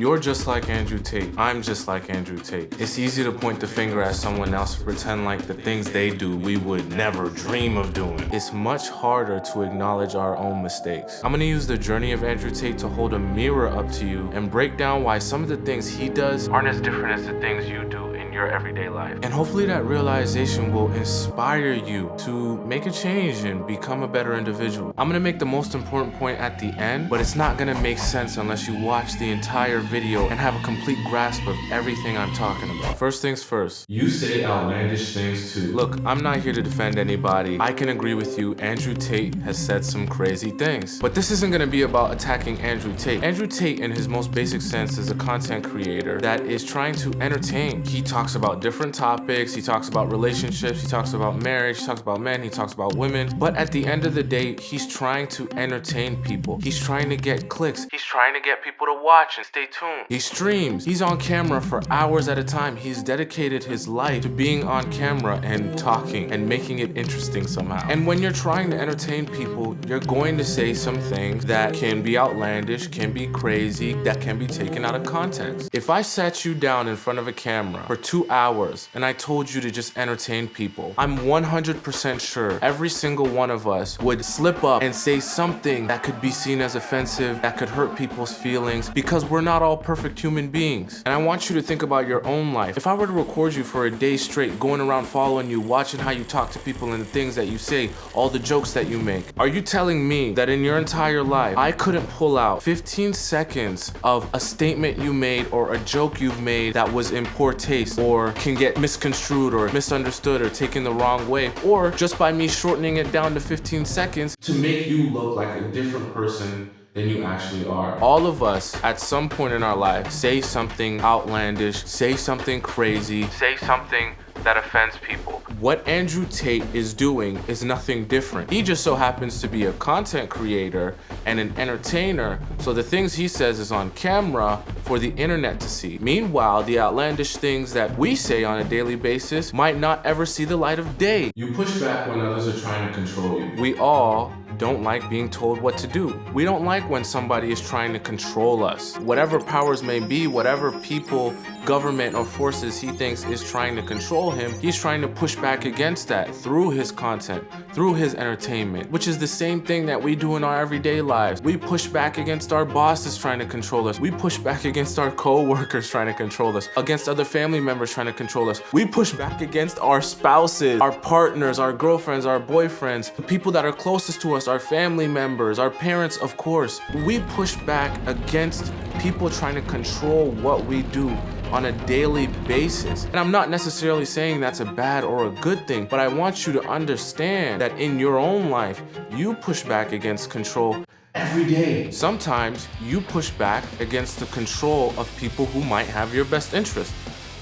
You're just like Andrew Tate. I'm just like Andrew Tate. It's easy to point the finger at someone else and pretend like the things they do we would never dream of doing. It's much harder to acknowledge our own mistakes. I'm gonna use the journey of Andrew Tate to hold a mirror up to you and break down why some of the things he does aren't as different as the things you do your everyday life. And hopefully that realization will inspire you to make a change and become a better individual. I'm gonna make the most important point at the end, but it's not gonna make sense unless you watch the entire video and have a complete grasp of everything I'm talking about. First things first, you say outlandish things too. Look, I'm not here to defend anybody. I can agree with you, Andrew Tate has said some crazy things. But this isn't gonna be about attacking Andrew Tate. Andrew Tate, in his most basic sense, is a content creator that is trying to entertain. He talks talks about different topics. He talks about relationships. He talks about marriage. He talks about men. He talks about women. But at the end of the day, he's trying to entertain people. He's trying to get clicks. He's trying to get people to watch and stay tuned. He streams. He's on camera for hours at a time. He's dedicated his life to being on camera and talking and making it interesting somehow. And when you're trying to entertain people, you're going to say some things that can be outlandish, can be crazy, that can be taken out of context. If I sat you down in front of a camera for two two hours and I told you to just entertain people, I'm 100% sure every single one of us would slip up and say something that could be seen as offensive, that could hurt people's feelings because we're not all perfect human beings. And I want you to think about your own life. If I were to record you for a day straight, going around following you, watching how you talk to people and the things that you say, all the jokes that you make, are you telling me that in your entire life, I couldn't pull out 15 seconds of a statement you made or a joke you've made that was in poor taste or can get misconstrued or misunderstood or taken the wrong way, or just by me shortening it down to 15 seconds to make you look like a different person than you actually are. All of us, at some point in our life, say something outlandish, say something crazy, say something that offends people. What Andrew Tate is doing is nothing different. He just so happens to be a content creator and an entertainer, so the things he says is on camera for the internet to see. Meanwhile, the outlandish things that we say on a daily basis might not ever see the light of day. You push back when others are trying to control you. We all don't like being told what to do. We don't like when somebody is trying to control us. Whatever powers may be, whatever people, government, or forces he thinks is trying to control him, he's trying to push back against that through his content, through his entertainment, which is the same thing that we do in our everyday lives. We push back against our bosses trying to control us. We push back against our co-workers trying to control us, against other family members trying to control us. We push back against our spouses, our partners, our girlfriends, our boyfriends, the people that are closest to us, our family members, our parents, of course. We push back against people trying to control what we do on a daily basis. And I'm not necessarily saying that's a bad or a good thing, but I want you to understand that in your own life, you push back against control every day. Sometimes you push back against the control of people who might have your best interest.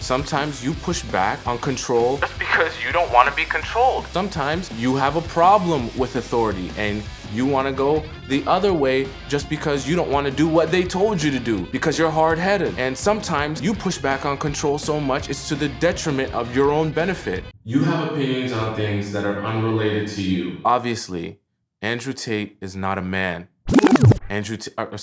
Sometimes you push back on control just because you don't want to be controlled. Sometimes you have a problem with authority and you want to go the other way just because you don't want to do what they told you to do because you're hard-headed. And sometimes you push back on control so much it's to the detriment of your own benefit. You have opinions on things that are unrelated to you. Obviously, Andrew Tate is not a man. Andrew Tate... Uh,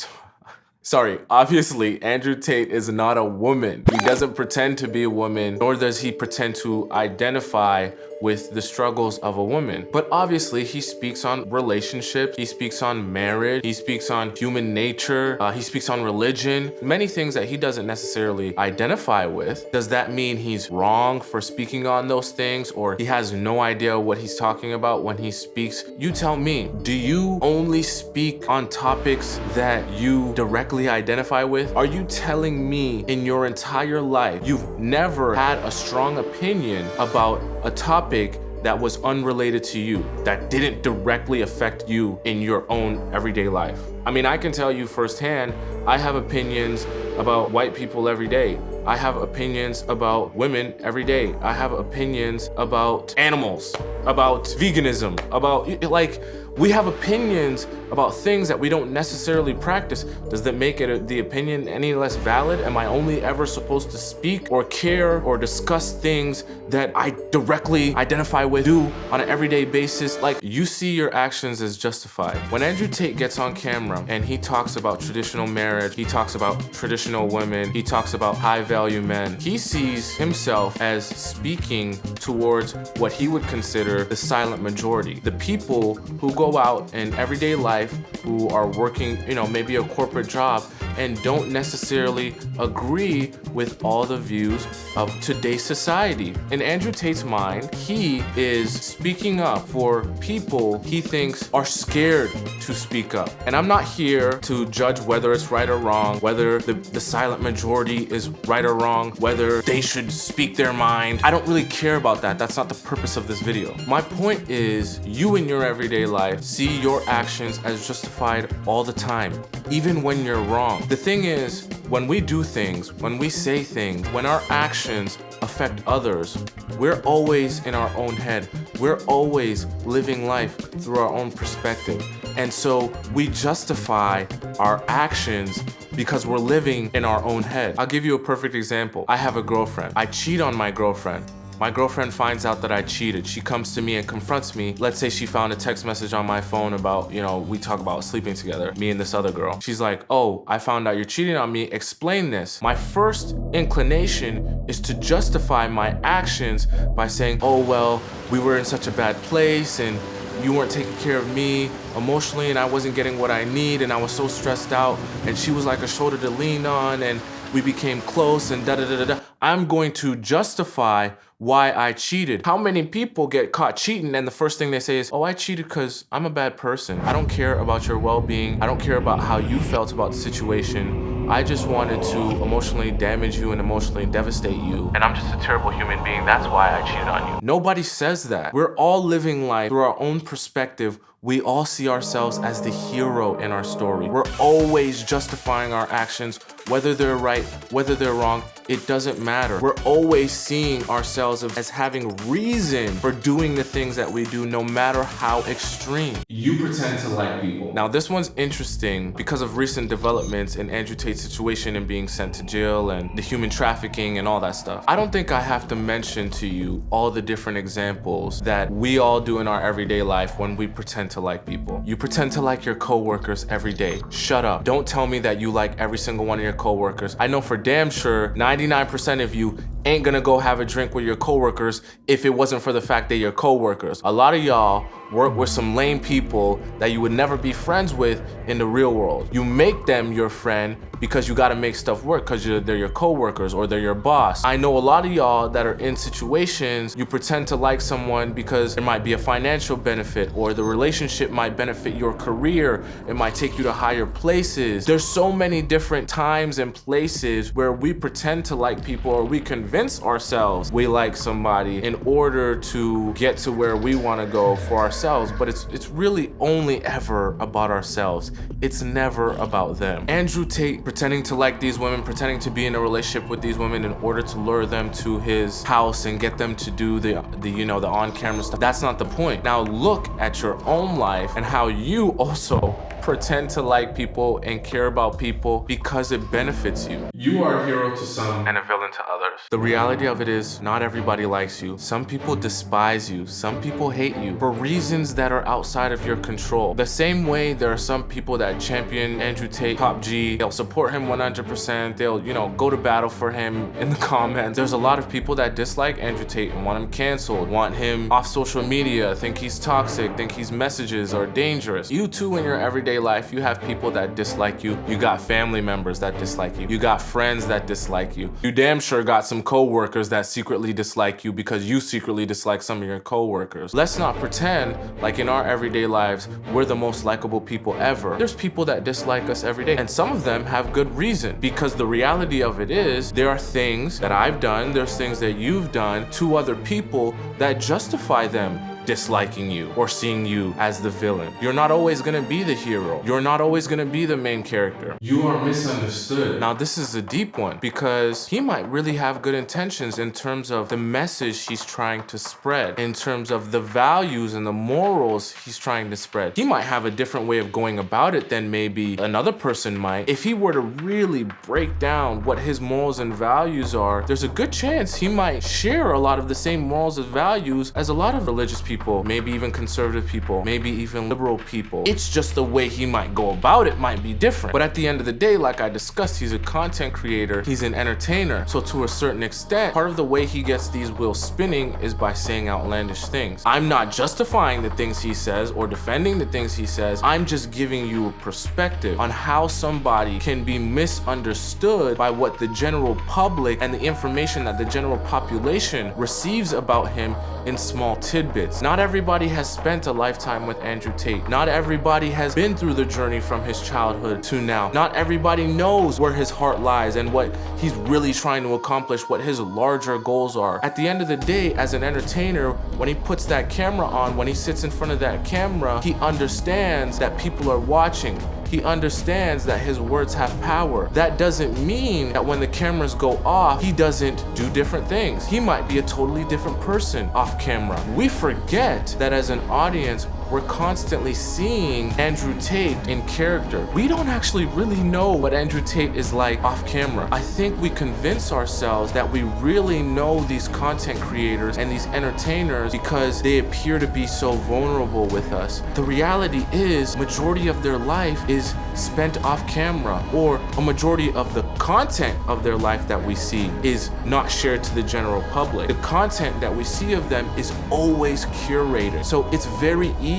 Sorry, obviously, Andrew Tate is not a woman. He doesn't pretend to be a woman, nor does he pretend to identify with the struggles of a woman. But obviously he speaks on relationships, he speaks on marriage, he speaks on human nature, uh, he speaks on religion, many things that he doesn't necessarily identify with. Does that mean he's wrong for speaking on those things or he has no idea what he's talking about when he speaks? You tell me, do you only speak on topics that you directly identify with? Are you telling me in your entire life you've never had a strong opinion about a topic that was unrelated to you, that didn't directly affect you in your own everyday life. I mean, I can tell you firsthand, I have opinions about white people every day. I have opinions about women every day. I have opinions about animals, about veganism, about like We have opinions about things that we don't necessarily practice. Does that make it the opinion any less valid? Am I only ever supposed to speak or care or discuss things that I directly identify with, do on an everyday basis? Like you see your actions as justified. When Andrew Tate gets on camera and he talks about traditional marriage, he talks about traditional women, he talks about high value men, he sees himself as speaking towards what he would consider the silent majority. The people who go out in everyday life, who are working, you know, maybe a corporate job and don't necessarily agree with all the views of today's society. In Andrew Tate's mind, he is speaking up for people he thinks are scared to speak up. And I'm not here to judge whether it's right or wrong, whether the, the silent majority is right or wrong, whether they should speak their mind. I don't really care about that. That's not the purpose of this video. My point is you in your everyday life see your actions as justified all the time, even when you're wrong. The thing is, when we do things, when we say things, when our actions affect others, we're always in our own head. We're always living life through our own perspective. And so we justify our actions because we're living in our own head. I'll give you a perfect example. I have a girlfriend. I cheat on my girlfriend. My girlfriend finds out that I cheated. She comes to me and confronts me. Let's say she found a text message on my phone about, you know, we talk about sleeping together, me and this other girl. She's like, oh, I found out you're cheating on me. Explain this. My first inclination is to justify my actions by saying, oh, well, we were in such a bad place and you weren't taking care of me emotionally and I wasn't getting what I need and I was so stressed out and she was like a shoulder to lean on and we became close and da da da da. I'm going to justify why I cheated. How many people get caught cheating and the first thing they say is, oh, I cheated because I'm a bad person. I don't care about your well-being. I don't care about how you felt about the situation. I just wanted to emotionally damage you and emotionally devastate you. And I'm just a terrible human being. That's why I cheated on you. Nobody says that. We're all living life through our own perspective we all see ourselves as the hero in our story. We're always justifying our actions, whether they're right, whether they're wrong, it doesn't matter. We're always seeing ourselves as having reason for doing the things that we do, no matter how extreme. You pretend to like people. Now, this one's interesting because of recent developments in Andrew Tate's situation and being sent to jail and the human trafficking and all that stuff. I don't think I have to mention to you all the different examples that we all do in our everyday life when we pretend to like people. You pretend to like your coworkers every day. Shut up. Don't tell me that you like every single one of your coworkers. I know for damn sure 99% of you ain't gonna go have a drink with your coworkers if it wasn't for the fact they're your coworkers. A lot of y'all work with some lame people that you would never be friends with in the real world. You make them your friend because you gotta make stuff work because they're your coworkers or they're your boss. I know a lot of y'all that are in situations you pretend to like someone because there might be a financial benefit or the relationship might benefit your career. It might take you to higher places. There's so many different times and places where we pretend to like people or we convince convince ourselves we like somebody in order to get to where we want to go for ourselves, but it's it's really only ever about ourselves. It's never about them. Andrew Tate pretending to like these women, pretending to be in a relationship with these women in order to lure them to his house and get them to do the, the you know, the on-camera stuff. That's not the point. Now look at your own life and how you also pretend to like people and care about people because it benefits you. You are a hero to some and a villain to others. The reality of it is not everybody likes you. Some people despise you. Some people hate you for reasons that are outside of your control. The same way there are some people that champion Andrew Tate, Top G, they'll support him 100%. They'll, you know, go to battle for him in the comments. There's a lot of people that dislike Andrew Tate and want him canceled, want him off social media, think he's toxic, think his messages are dangerous. You too in your everyday life, you have people that dislike you. You got family members that dislike you. You got friends that dislike you. You damn sure got some co-workers that secretly dislike you because you secretly dislike some of your co-workers. Let's not pretend like in our everyday lives, we're the most likable people ever. There's people that dislike us every day and some of them have good reason because the reality of it is there are things that I've done, there's things that you've done to other people that justify them disliking you or seeing you as the villain. You're not always gonna be the hero. You're not always gonna be the main character. You are misunderstood. Now, this is a deep one because he might really have good intentions in terms of the message he's trying to spread, in terms of the values and the morals he's trying to spread. He might have a different way of going about it than maybe another person might. If he were to really break down what his morals and values are, there's a good chance he might share a lot of the same morals and values as a lot of religious people, maybe even conservative people, maybe even liberal people. It's just the way he might go about it might be different. But at the end of the day, like I discussed, he's a content creator, he's an entertainer. So to a certain extent, part of the way he gets these wheels spinning is by saying outlandish things. I'm not justifying the things he says or defending the things he says. I'm just giving you a perspective on how somebody can be misunderstood by what the general public and the information that the general population receives about him in small tidbits. Not everybody has spent a lifetime with Andrew Tate. Not everybody has been through the journey from his childhood to now. Not everybody knows where his heart lies and what he's really trying to accomplish, what his larger goals are. At the end of the day, as an entertainer, when he puts that camera on, when he sits in front of that camera, he understands that people are watching. He understands that his words have power. That doesn't mean that when the cameras go off, he doesn't do different things. He might be a totally different person off camera. We forget that as an audience, we're constantly seeing Andrew Tate in character. We don't actually really know what Andrew Tate is like off camera. I think we convince ourselves that we really know these content creators and these entertainers because they appear to be so vulnerable with us. The reality is majority of their life is spent off camera or a majority of the content of their life that we see is not shared to the general public. The content that we see of them is always curated. So it's very easy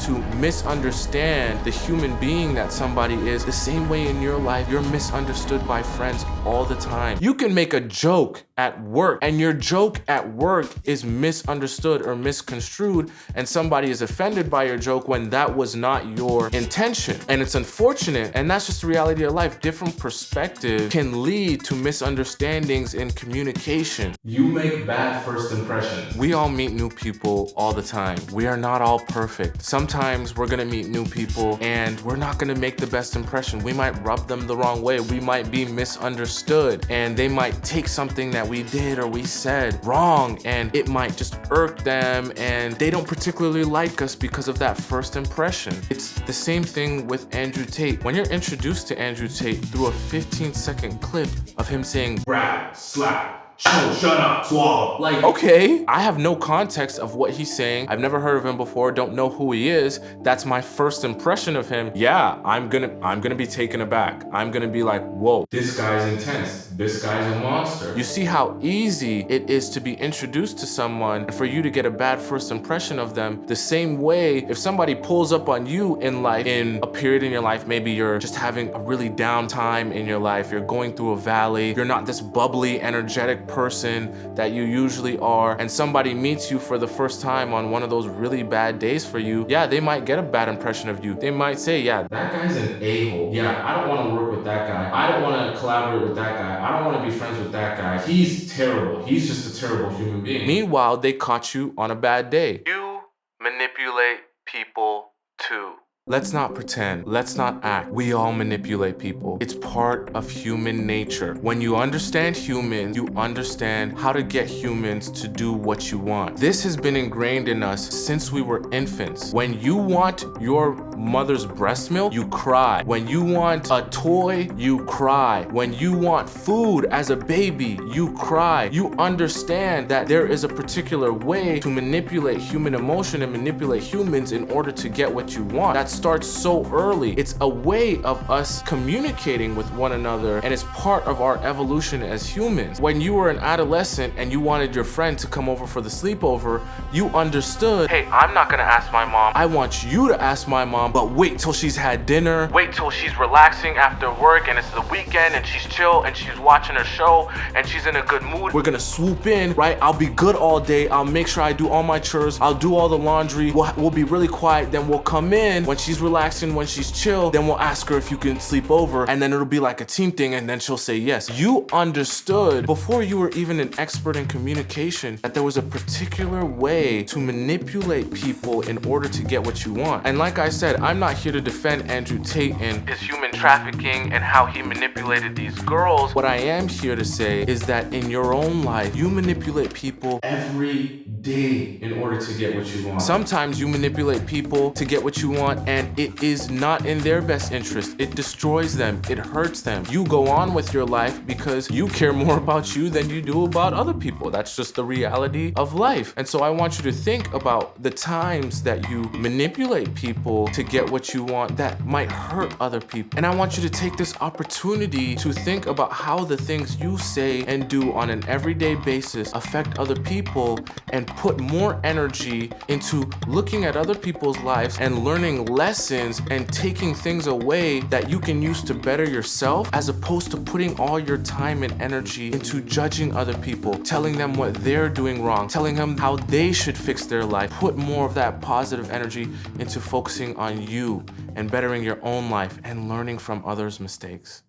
to misunderstand the human being that somebody is the same way in your life you're misunderstood by friends all the time. You can make a joke at work and your joke at work is misunderstood or misconstrued and somebody is offended by your joke when that was not your intention. And it's unfortunate and that's just the reality of life. Different perspective can lead to misunderstandings in communication. You make bad first impressions. We all meet new people all the time. We are not all perfect. Sometimes we're gonna meet new people and we're not gonna make the best impression. We might rub them the wrong way. We might be misunderstood and they might take something that we did or we said wrong and it might just irk them and they don't particularly like us because of that first impression. It's the same thing with Andrew Tate. When you're introduced to Andrew Tate through a 15 second clip of him saying, grab, slap, Shut, shut up, swallow. Like, okay, I have no context of what he's saying. I've never heard of him before, don't know who he is. That's my first impression of him. Yeah, I'm gonna, I'm gonna be taken aback. I'm gonna be like, whoa, this guy's intense. This guy's a monster. You see how easy it is to be introduced to someone and for you to get a bad first impression of them. The same way, if somebody pulls up on you in life, in a period in your life, maybe you're just having a really down time in your life, you're going through a valley, you're not this bubbly, energetic person that you usually are and somebody meets you for the first time on one of those really bad days for you, yeah, they might get a bad impression of you. They might say, yeah, that guy's an a-hole. Yeah, I don't want to work with that guy. I don't want to collaborate with that guy. I don't want to be friends with that guy. He's terrible. He's just a terrible human being. Meanwhile, they caught you on a bad day. You manipulate people too. Let's not pretend. Let's not act. We all manipulate people. It's part of human nature. When you understand humans, you understand how to get humans to do what you want. This has been ingrained in us since we were infants. When you want your mother's breast milk, you cry. When you want a toy, you cry. When you want food as a baby, you cry. You understand that there is a particular way to manipulate human emotion and manipulate humans in order to get what you want. That's starts so early. It's a way of us communicating with one another and it's part of our evolution as humans. When you were an adolescent and you wanted your friend to come over for the sleepover, you understood, hey, I'm not gonna ask my mom. I want you to ask my mom, but wait till she's had dinner. Wait till she's relaxing after work and it's the weekend and she's chill and she's watching a show and she's in a good mood. We're gonna swoop in, right? I'll be good all day. I'll make sure I do all my chores. I'll do all the laundry. We'll, we'll be really quiet. Then we'll come in when she she's relaxing, when she's chill, then we'll ask her if you can sleep over and then it'll be like a team thing and then she'll say yes. You understood before you were even an expert in communication that there was a particular way to manipulate people in order to get what you want. And like I said, I'm not here to defend Andrew Tate and his human trafficking and how he manipulated these girls. What I am here to say is that in your own life, you manipulate people Every day in order to get what you want. Sometimes you manipulate people to get what you want and it is not in their best interest. It destroys them, it hurts them. You go on with your life because you care more about you than you do about other people. That's just the reality of life. And so I want you to think about the times that you manipulate people to get what you want that might hurt other people. And I want you to take this opportunity to think about how the things you say and do on an everyday basis affect other people and put more energy into looking at other people's lives and learning lessons and taking things away that you can use to better yourself as opposed to putting all your time and energy into judging other people, telling them what they're doing wrong, telling them how they should fix their life. Put more of that positive energy into focusing on you and bettering your own life and learning from others' mistakes.